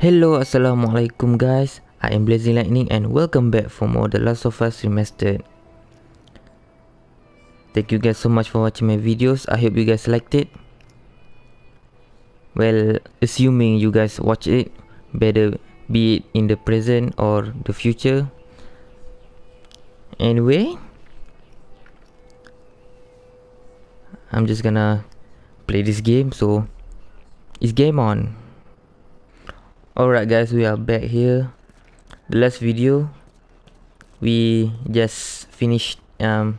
Hello, Assalamualaikum guys. I am Blazing Lightning and welcome back for more The Last of Us Remastered. Thank you guys so much for watching my videos. I hope you guys liked it. Well, assuming you guys watch it, better be it in the present or the future. Anyway, I'm just gonna play this game so it's game on. Alright guys, we are back here. The last video, we just finished um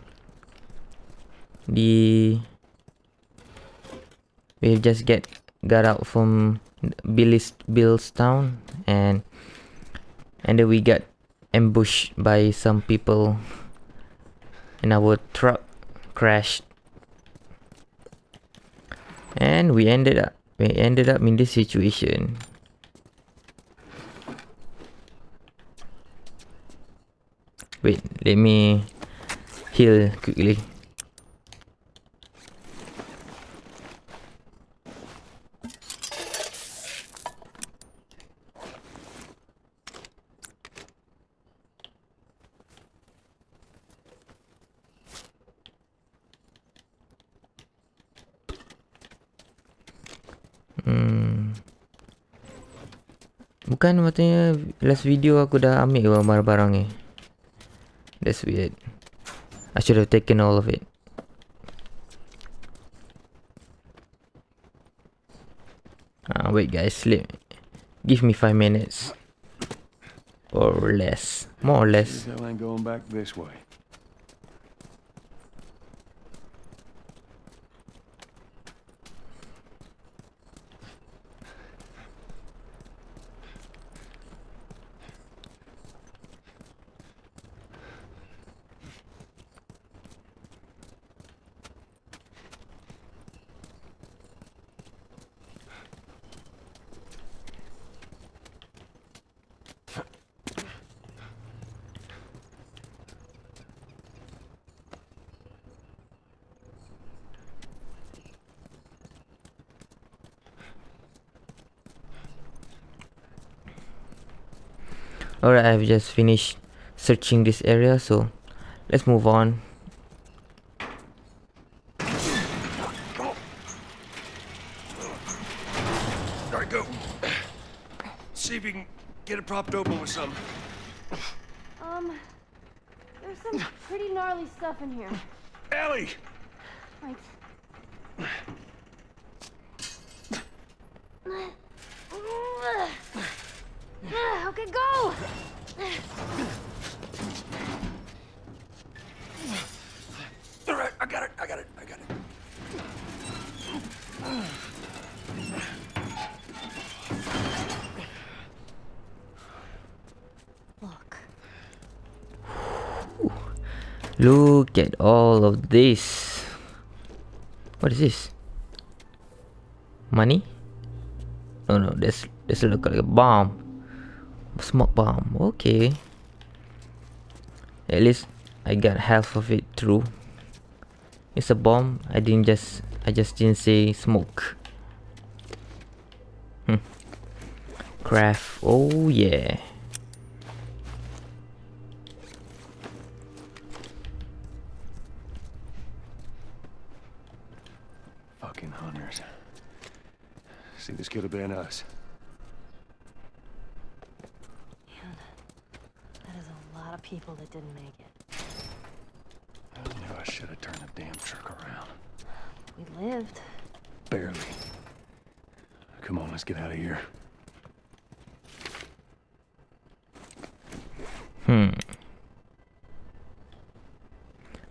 the we just get got out from Billy's Bill's town and and then we got ambushed by some people and our truck crashed and we ended up we ended up in this situation Wait, let me heal quickly. Hmm. Bukan matanya last video aku dah ambil barang-barang ni. That's weird. I should have taken all of it. Uh, wait guys, let give me five minutes. Or less. More or less. Going back this way. Alright, I've just finished searching this area, so let's move on. there Alright, go. See if you can get it propped open with something. Um, there's some pretty gnarly stuff in here. Ellie! Like. Okay, go! Alright, I got it, I got it, I got it. Look. Look at all of this. What is this? Money? Oh no, that's that's look like a bomb. Smoke bomb. Okay. At least I got half of it through. It's a bomb. I didn't just I just didn't say smoke. Hmm. Craft. Oh yeah. Fucking hunters. See, this could have been us. Man, that is a lot of people that didn't make it. I knew I should have turned the damn truck around. We lived. Barely. Come on, let's get out of here. Hmm.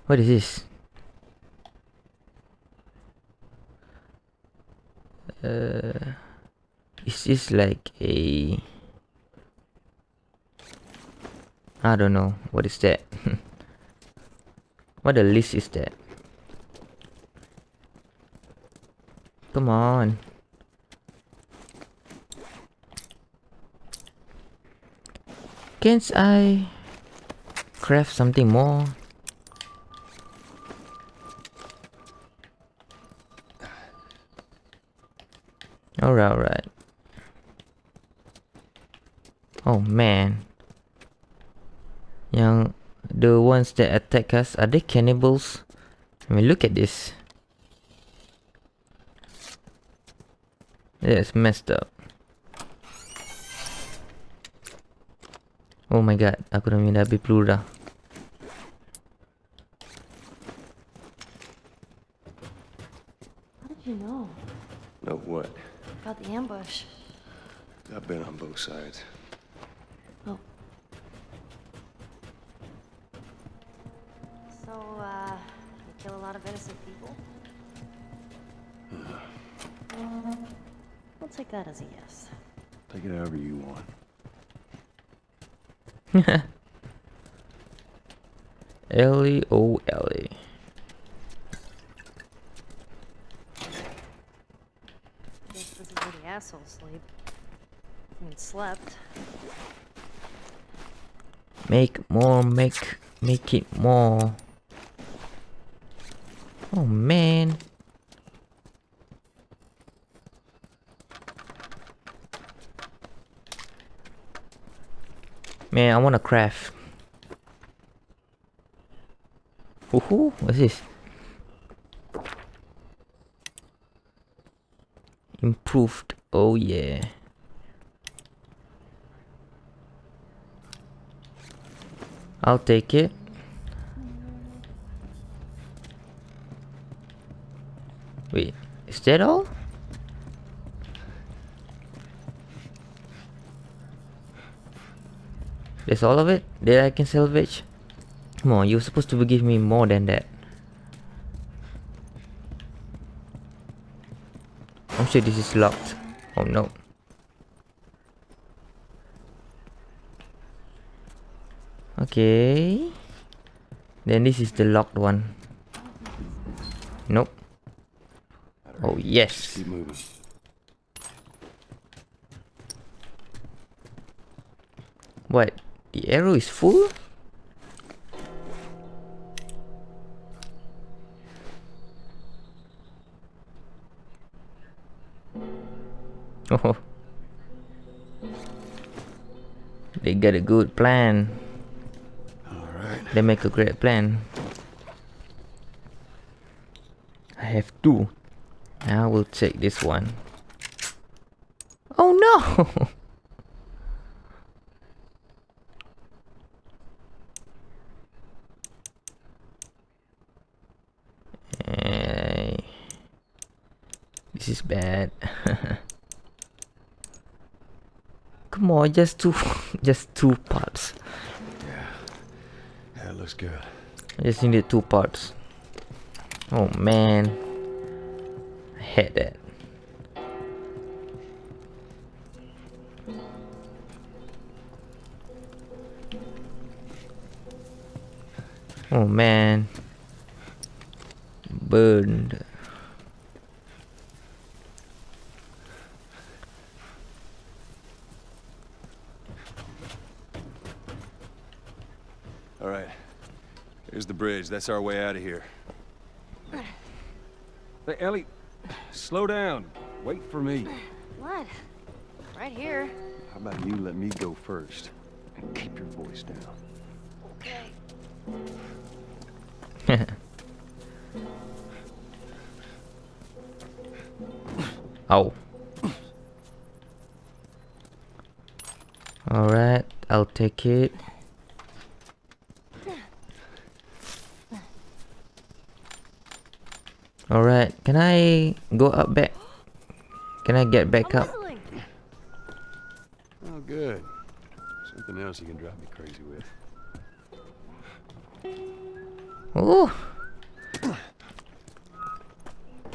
What is this? Uh, is this like a? I don't know. What is that? What the list is that? Come on. Can't I craft something more? Alright, alright. Oh man. Yang the ones that attack us are they cannibals? I mean look at this. That's messed up. Oh my god, aku dah minta habis peluru dah. How did you know Know what? about the ambush? I've been on both sides. Oh. So, uh, you kill a lot of innocent people? We'll take that as a yes. Take it however you want. Ellie, oh Ellie. Guess this is where the assholes sleep. I mean, slept. Make more, make, it more. Oh man. Man, I wanna craft. Woohoo, what's this? Improved, oh yeah. I'll take it. Wait, is that all? That's all of it that I can salvage? Come on, you're supposed to give me more than that. I'm sure this is locked. Oh no. Okay. Then this is the locked one. Nope. Oh yes. What? The arrow is full? Oh. They got a good plan. They make a great plan. I have two. I will take this one. Oh no! This is bad. Come on, just two, just two parts. Looks good. I just needed two parts. Oh man. I had that. Oh man. Burned. All right. Here's the bridge. That's our way out of here. Hey, Ellie, slow down. Wait for me. What? Right here. How about you let me go first and keep your voice down? Okay. oh. Alright, I'll take it. Alright, can I go up back? Can I get back up? Oh, good. Something else you can drive me crazy with. Ooh.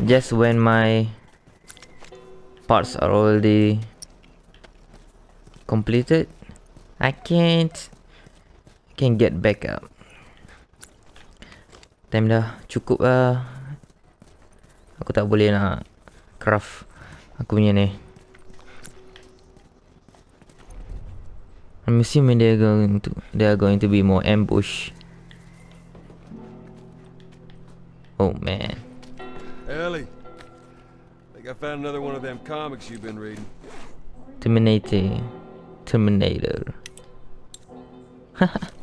Just when my parts are already completed, I can't can get back up. Time dah cukup lah. Aku tak boleh nak craft aku punya ni. I'm assuming they're going to they are going to be more ambush. Oh man. Ellie, think I found another one of them comics you've been reading. Terminator. Terminator.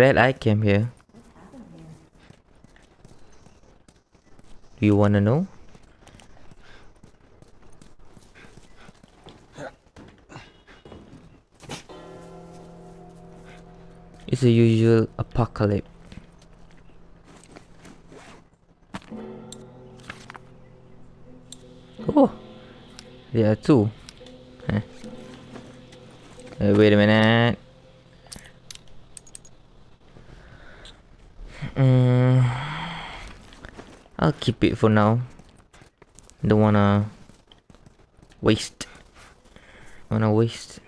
Glad I came here. Do you wanna know? It's a usual apocalypse. Oh, there are two. Huh. Uh, wait a minute. I'll keep it for now. Don't wanna waste. Wanna waste.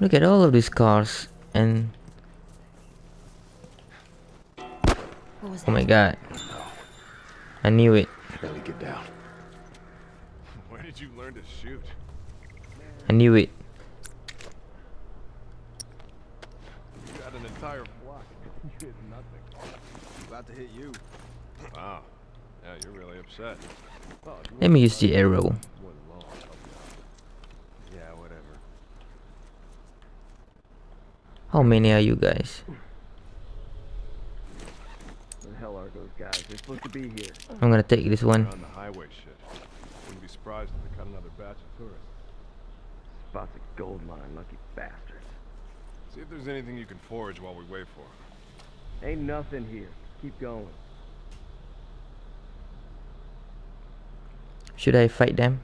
Look at all of these cars and What was oh my god. I knew it. Ellie, get down. Where did you learn to shoot? I knew it. You got an entire block. You did nothing. About to hit you. Wow. Yeah, you're really upset. Let me use the arrow. I'll be honest. Yeah, whatever. How many are you guys? Where the hell are those guys? They're supposed to be here. I'm gonna take this one. On the highway shit. Wouldn't be surprised if they cut another batch of tourists. Spot's a gold mine, lucky bastards. See if there's anything you can forage while we wait for 'em. Ain't nothing here. Keep going. Should I fight them?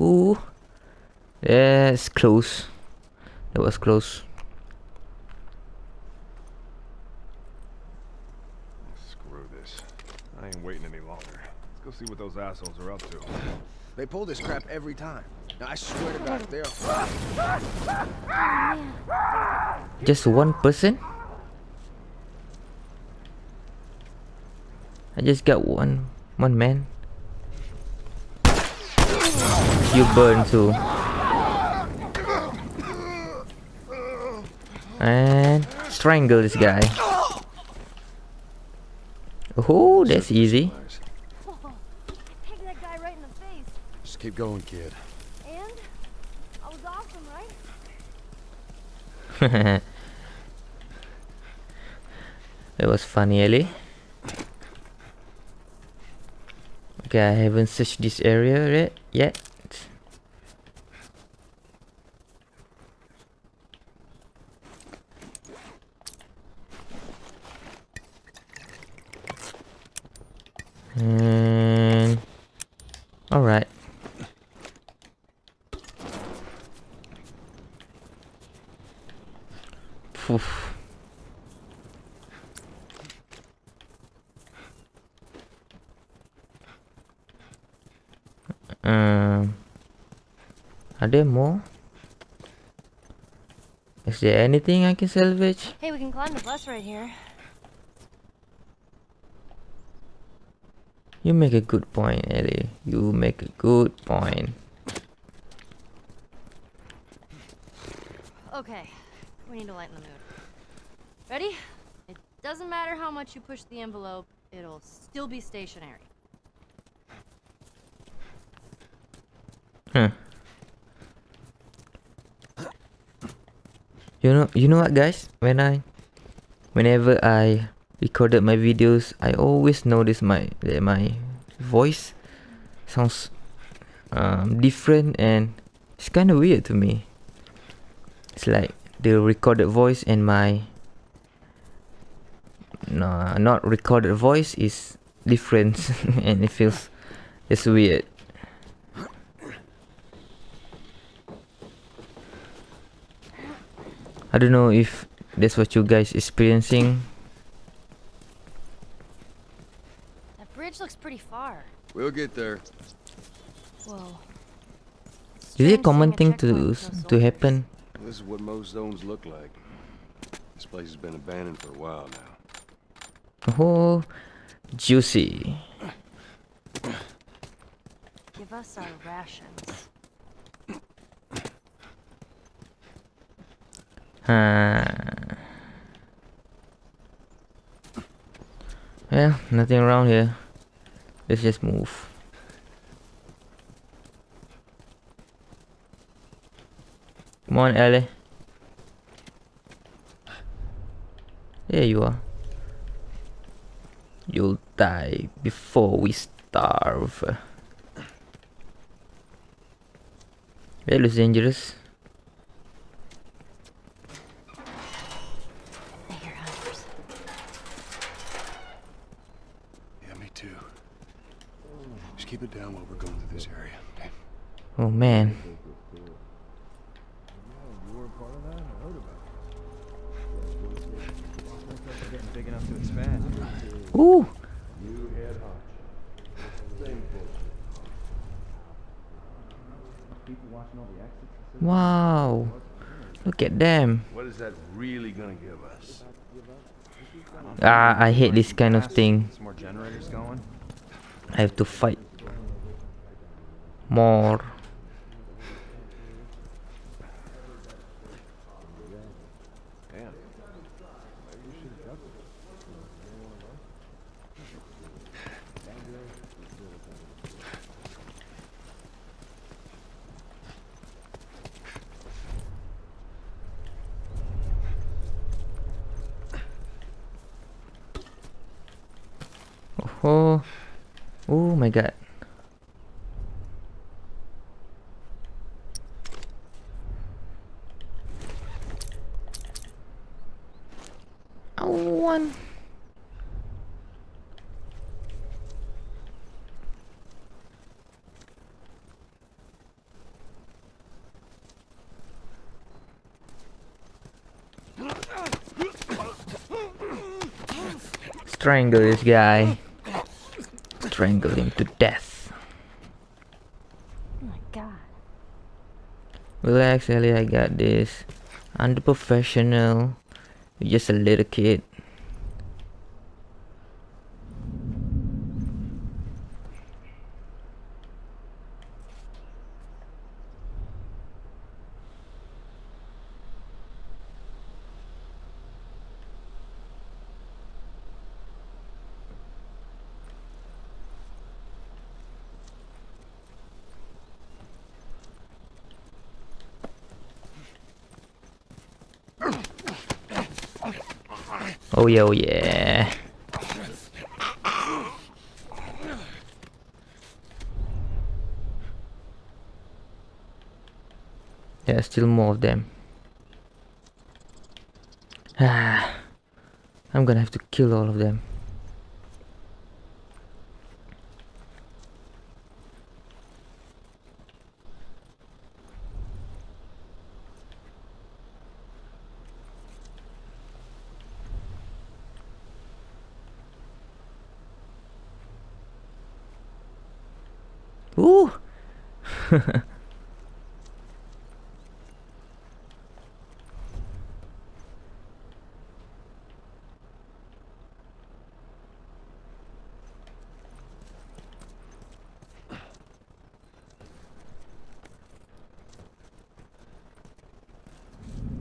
Ooh, that's close. That was close. Screw this. I ain't waiting any longer. Let's go see what those assholes are up to. They pull this crap every time. Now, I swear to God, they're... Just one person? I just got one one man. You burn too. And strangle this guy. Oh, that's easy. That guy right in the face. Just keep going, kid. And I was awesome, right? that was funny, Ellie. Okay, I haven't searched this area yet. yet. And all right. Phew. Um, Eh, are there more? Is there anything I can salvage? Hey, we can climb the bus right here. You make a good point, Ellie. You make a good point. Okay, we need to lighten the mood. Ready? It doesn't matter how much you push the envelope, it'll still be stationary. Huh. You know, you know what, guys? When I, whenever I recorded my videos, I always notice my that my voice sounds um, different and it's kind of weird to me. It's like the recorded voice and my no, not recorded voice is different and it feels it's weird. I don't know if that's what you guys experiencing. That bridge looks pretty far. We'll get there. Whoa. Is it a common thing to checkpoint to happen? This is what most zones look like. This place has been abandoned for a while now. Oh, juicy. Give us our rations. Huh. Well, nothing around here. Let's just move. Come on, Ellie. There you are. You'll die before we starve. That looks dangerous. I hear hunters. Yeah, me too. Just keep it down while we're going through this area, okay? Oh man. Getting big enough to expand. Ooh. Wow. Look at them. What is that really gonna give us? Ah, I hate this kind of thing. I have to fight more. Damn. Oh. Oh my god. Oh, one. Strangle this guy. Strangle him to death. Oh my god. Relax, Ellie, I got this. I'm the professional. You're just a little kid. Oh yeah, oh yeah. Are still more of them. Ah, I'm gonna have to kill all of them. Ooh!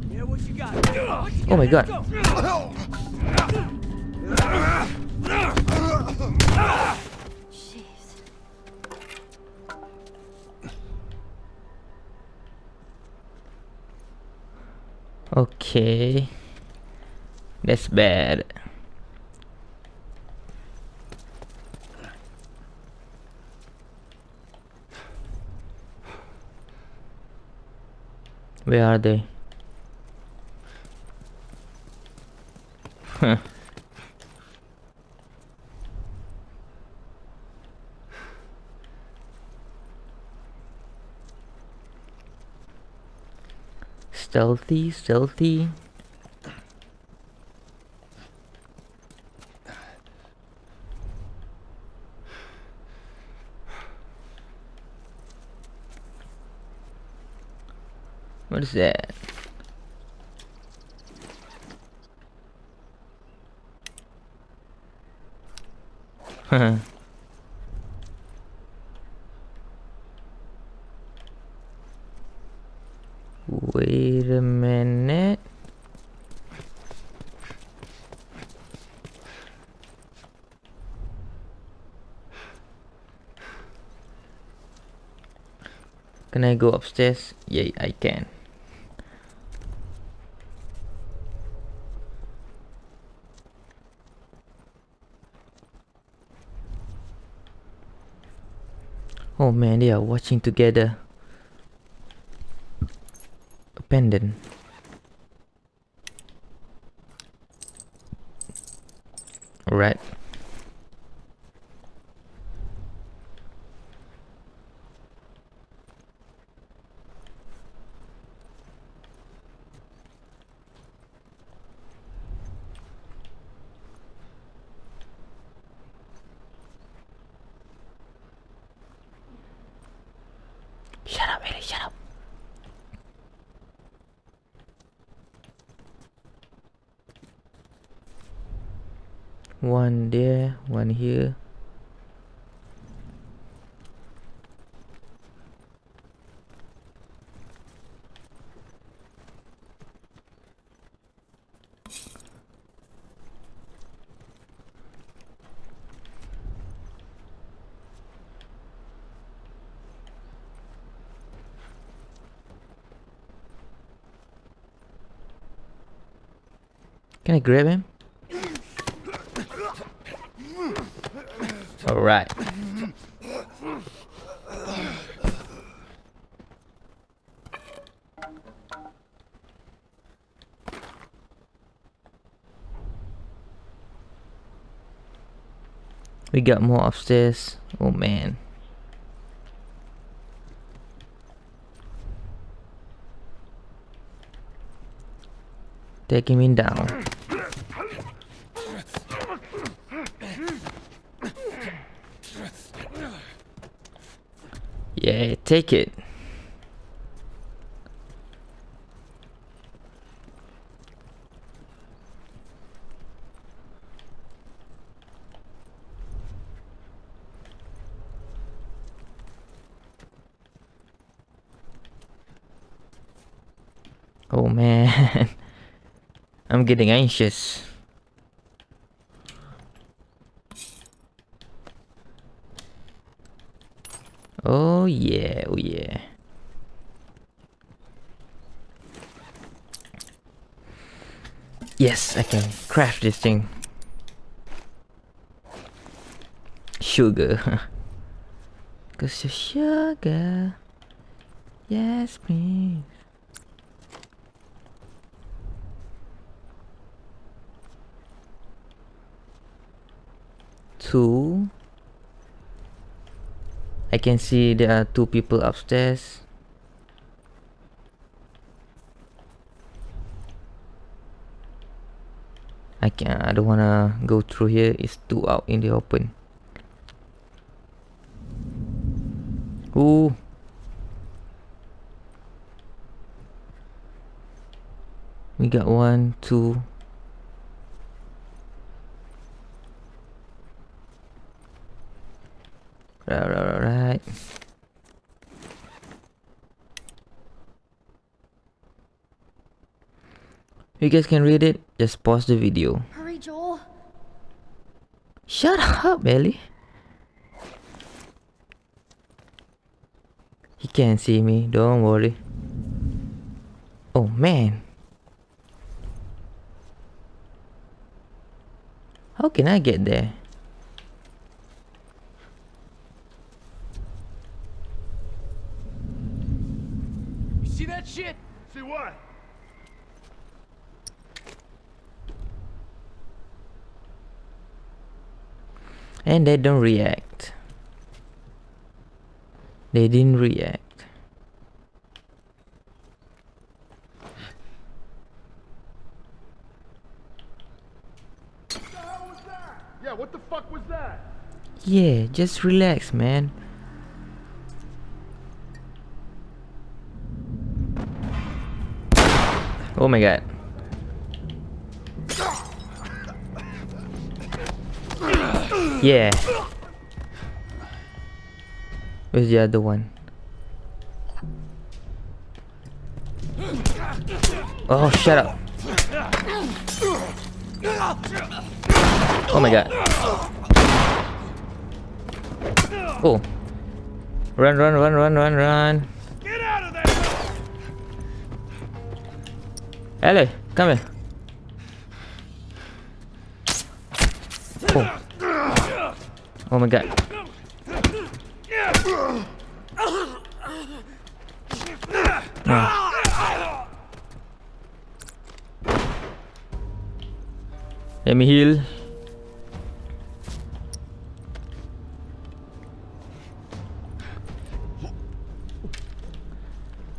Yeah, what you got? Oh my god. Okay. That's bad. Where are they? Stealthy, stealthy. What is that? Wait a minute. Can I go upstairs? Yeah, I can. Oh man, they are watching together. A pendant. Alright. Shut up, Ellie, shut up. One there, one here. Can I grab him? Alright. We got more upstairs. Oh man. Taking me down. Yeah, take it. Oh man, I'm getting anxious. Oh yeah, oh yeah. Yes, I can craft this thing. Sugar. Cause you're sugar. Yes, please. Two. I can see there are two people upstairs. I can I don't wanna go through here, it's too out in the open. Ooh. We got one, two. Right, right, right. You guys can read it, just pause the video. Hurry, Joel. Shut up, Ellie. He can't see me, don't worry. Oh man. How can I get there? You see that shit? See what? And they don't react. They didn't react. Yeah, what the fuck was that? Yeah, just relax, man. Oh my god. Yeah. Where's the other one? Oh, shut up. Oh my god. Oh. Run, run, run, run, run, run. Get out of there! Ellie, come here. Oh. Oh my god. Ah. Let me heal.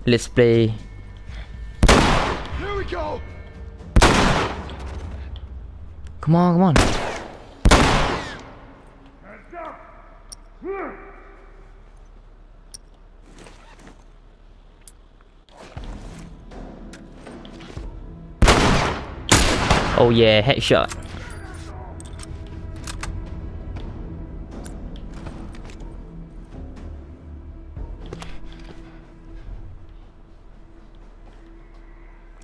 Let's play. Here we go! Come on, come on. Oh yeah, headshot.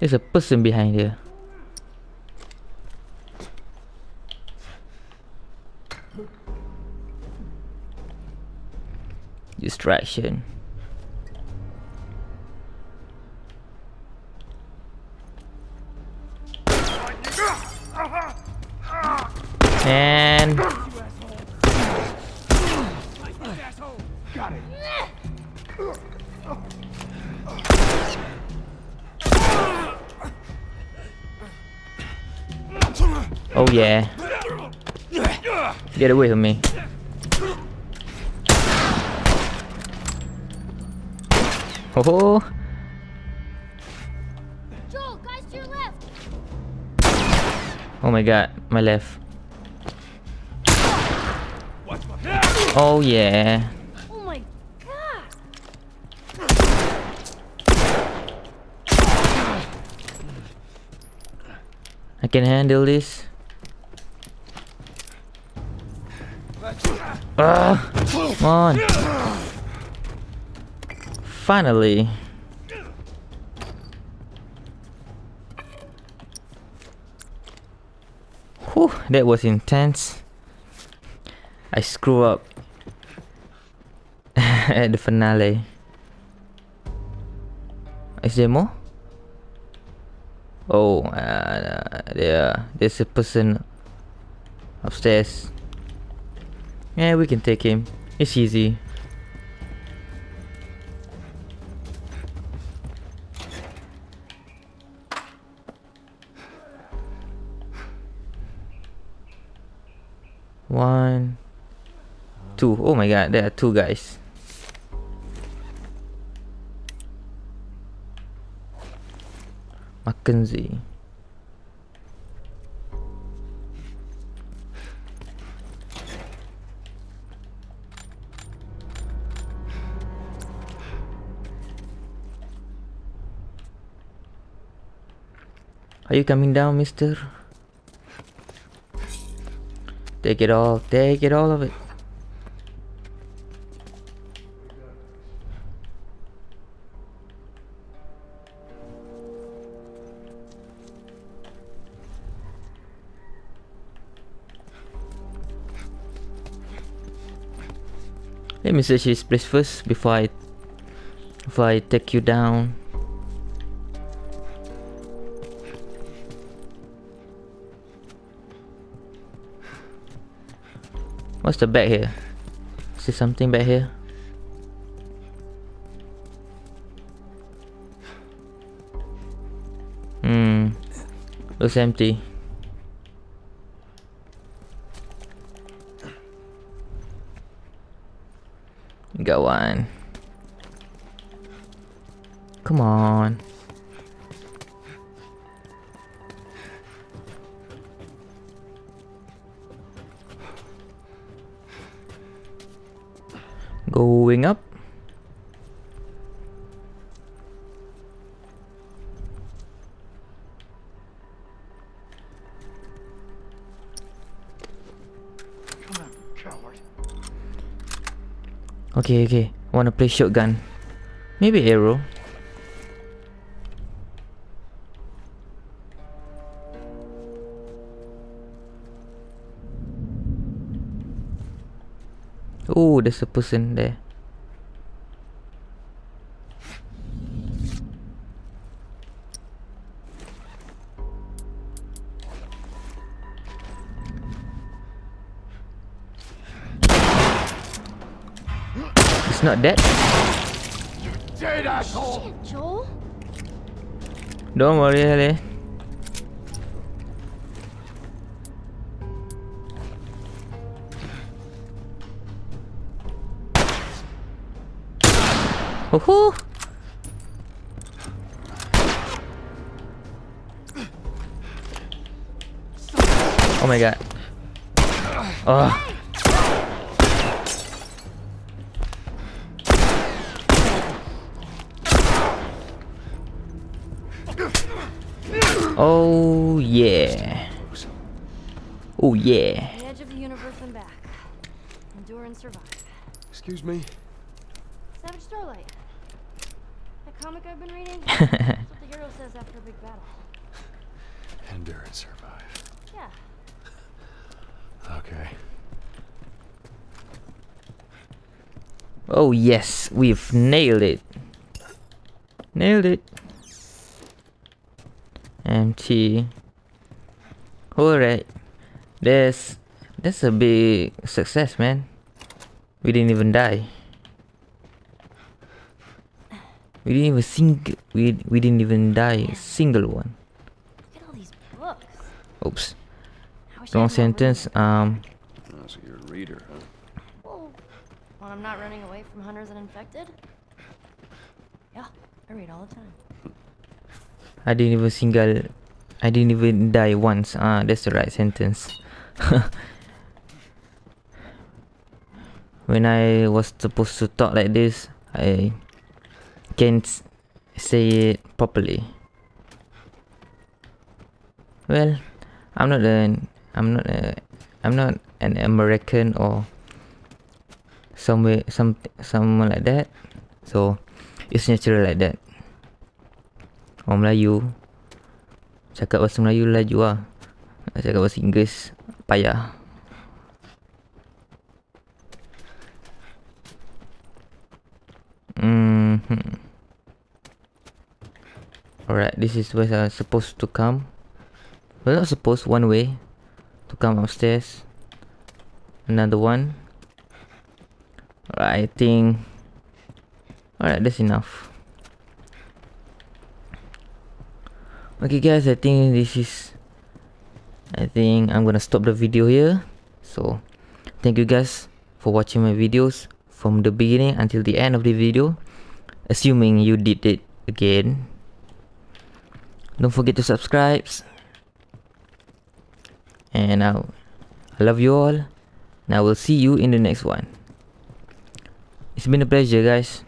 There's a person behind here. Distraction. Yeah. Get away from me. Oh, Joel, guys to your left. oh my god, my left. Oh yeah. Oh my god. I can handle this. Come on. Finally. Whew, that was intense. I screw up at the finale. Is there more? Oh, uh, there, there's a person upstairs. Yeah, we can take him. It's easy. One, two. Oh my god, there are two guys. Mackenzie. Are you coming down, mister? Take it all. Take it all of it. Let me search this place first before I before I take you down. What's the back here? There something back here? Hmm. Looks empty. Go on. Come on. going up. Okay, okay. Wanna play shotgun. Maybe arrow. There's a person there. It's not dead. Dead asshole! Joel? Don't worry, Ellie. Woohoo! Oh my god. Oh. Oh yeah. Oh yeah. The edge of the universe and back. Endure and survive. Excuse me? Savage Starlight. That comic I've been reading? That's what the hero says after a big battle. Endure and survive. Yeah. Okay. Oh yes, we've nailed it. Nailed it. Empty. Alright. That's that's a big success, man. We didn't even die. We didn't even sing we we didn't even die a single one. Look at all these books. Oops. I Wrong had more room. sentence. Um Oh, so you're a reader, huh? Well, when I'm not running away from hunters and infected? Yeah, I read all the time. I didn't even single I didn't even die once. Ah, that's the right sentence. when I was supposed to talk like this, I can't say it properly. Well, I'm not an I'm not a I'm not an American or somewhere some someone like that. So it's natural like that. Orang Melayu Cakap bahasa Melayu laju lah cakap bahasa Inggeris Payah Alright, this is where I'm supposed to come Well, not supposed, one way To come upstairs Another one Alright, I think Alright, that's enough Okay guys, I think this is I think I'm gonna stop the video here. So, thank you guys for watching my videos from the beginning until the end of the video. Assuming you did it again. Don't forget to subscribe. And now, I love you all. And I will see you in the next one. It's been a pleasure guys.